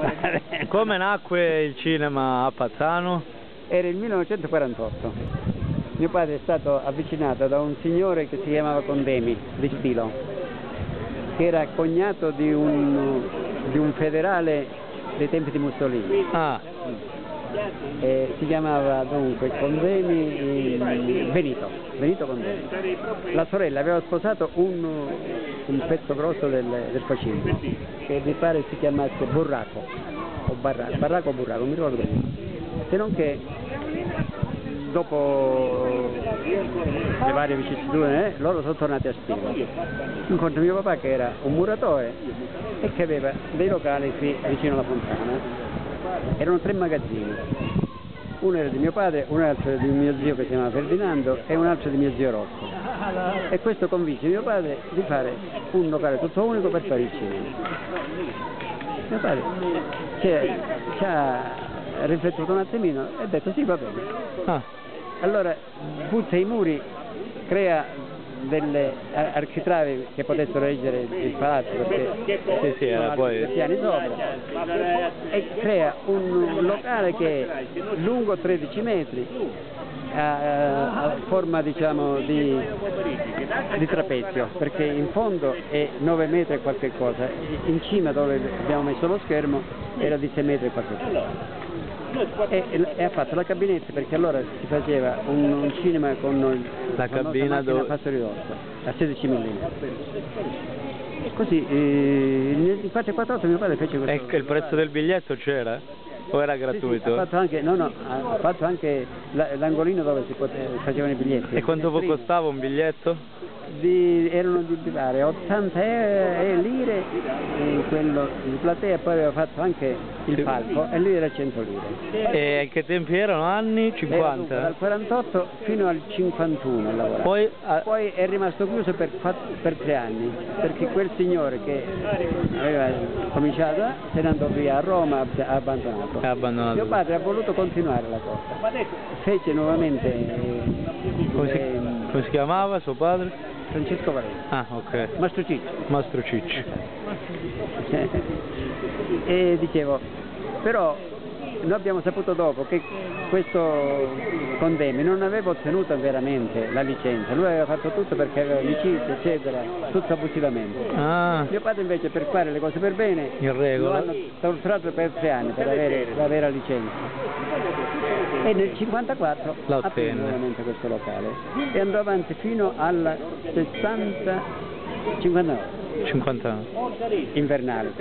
Come nacque il cinema a Pazzano? Era il 1948. Mio padre è stato avvicinato da un signore che si chiamava Condemi, di Stilo, che era cognato di un, di un federale dei tempi di Mussolini. Ah, Eh, si chiamava dunque Condemi eh, Benito, Benito Condemi. La sorella aveva sposato un, un pezzo grosso del, del Facino, che mi pare si chiamasse Burraco, o Barraco, Barraco o Burraco, mi ricordo bene. Se non che dopo le varie vicissitudini eh, loro sono tornati a Spigo. Incontro mio papà che era un muratore e che aveva dei locali qui vicino alla fontana erano tre magazzini, uno era di mio padre, un altro di mio zio che si chiamava Ferdinando e un altro di mio zio Rocco. E questo convinse mio padre di fare un locale tutto unico per fare il cinema. Mio padre ci ha, ci ha riflettuto un attimino e ha detto sì va bene. ah, Allora butta i muri, crea delle ar- architravi che potessero reggere il palazzo perché Sì, sì, era sono poi- piani sopra. E crea un locale che è lungo 13 metri a, a forma diciamo di, di trapezio perché in fondo è 9 metri e qualche cosa. In cima dove abbiamo messo lo schermo era di 6 metri e qualche cosa. E, e ha fatto la cabinetta perché allora si faceva un, un cinema con La cabina dove- ridosso a 16 mm così eh, nel 448 mio padre fece questo ecco il prezzo del biglietto c'era? O era Sì, sì, gratuito? ha fatto anche, no, no, ha fatto anche la- l'angolino dove si pote- facevano i biglietti E quanto costava un biglietto? Di- erano di mi pare 80 e- lire eh, quello di platea poi aveva fatto anche il palco e lì era 100 lire E che tempi erano? Anni? Era dunque 50? dal 48 fino al 51 ha lavorato. Poi, ah, Poi è rimasto chiuso per, per tre anni, perché quel signore che aveva cominciato se ne andò via a Roma, ha abbandonato. abbandonato. Mio padre ha voluto continuare la cosa, fece nuovamente eh, Come si, ehm, come si chiamava suo padre? Francesco Varese, Ah, ok. Mastro Ciccio. Mastro Cicci. e dicevo, però noi abbiamo saputo dopo che questo Condemi non aveva ottenuto veramente la licenza, lui aveva fatto tutto perché aveva amicizia, eccetera, tutto abusivamente. Ah, Mio padre invece per fare le cose per bene in lo regola. hanno torturato per tre anni per avere la vera licenza. E nel 54 La aprì ottenne. nuovamente questo locale e andò avanti fino al 60 59 50 anni. invernale.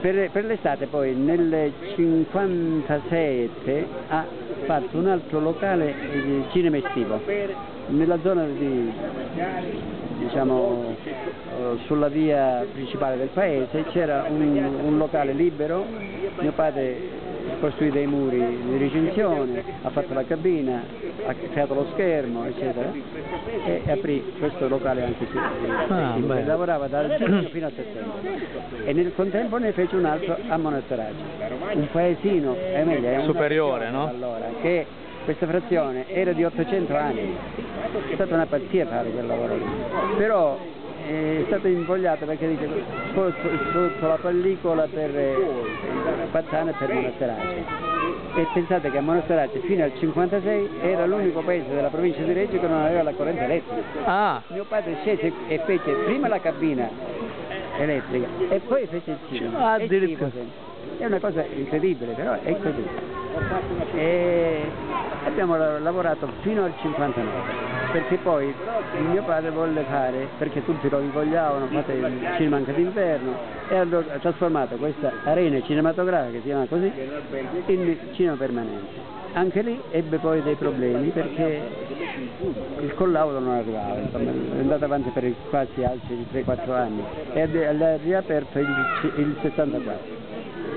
Per, per l'estate poi nel 57 ha fatto un altro locale di cinema estivo nella zona di diciamo eh, sulla via principale del paese c'era un, un locale libero mio padre costruì dei muri di recinzione ha fatto la cabina ha creato lo schermo eccetera e aprì questo locale anche qui. Ah, lavorava dal giugno fino a settembre. E nel contempo ne fece un altro a Monasterace, un paesino è meglio, è Superiore, no? Allora, che questa frazione era di 800 anni, è stata una pazzia fare quel lavoro lì, però eh, è stato invogliato perché dice sotto, la pellicola per eh, Pazzano e per Monasterace. E pensate che a Monasterace fino al 56 era l'unico paese della provincia di Reggio che non aveva la corrente elettrica. Ah, Mio padre scese e fece prima la cabina elettrica e poi fece il cinema. Ah, È una cosa incredibile, però è così. E abbiamo la- lavorato fino al 59, perché poi mio padre volle fare, perché tutti lo invogliavano, fate il cinema anche d'inverno, e allora ha trasformato questa arena cinematografica, che si chiama così, in cinema permanente. Anche lì ebbe poi dei problemi perché il collaudo non arrivava, insomma, è andato avanti per quasi altri 3-4 anni e ha- riaperto il, il 64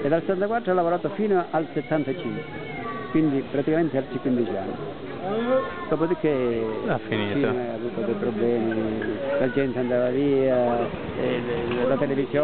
e dal 64 ha lavorato fino al 75, quindi praticamente altri 15 anni. Dopodiché Ha finito. cinema ha avuto dei problemi, la gente andava via, e le- la televisione